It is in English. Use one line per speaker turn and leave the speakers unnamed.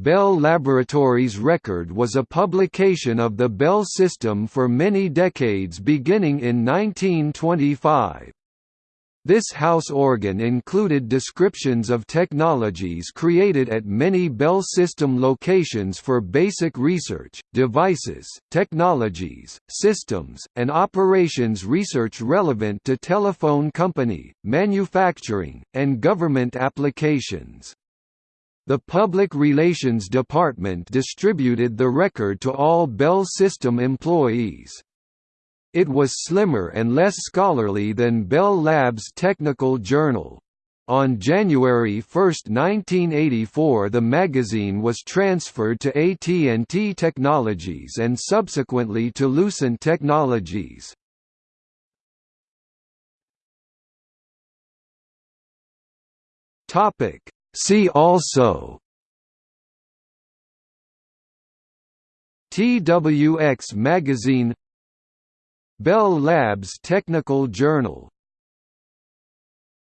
Bell Laboratories Record was a publication of the Bell system for many decades beginning in 1925. This house organ included descriptions of technologies created at many Bell system locations for basic research, devices, technologies, systems, and operations research relevant to telephone company, manufacturing, and government applications. The Public Relations Department distributed the record to all Bell System employees. It was slimmer and less scholarly than Bell Labs Technical Journal. On January 1, 1984 the magazine was transferred to AT&T Technologies and subsequently to Lucent Technologies. Topic See also TWX magazine Bell Labs Technical Journal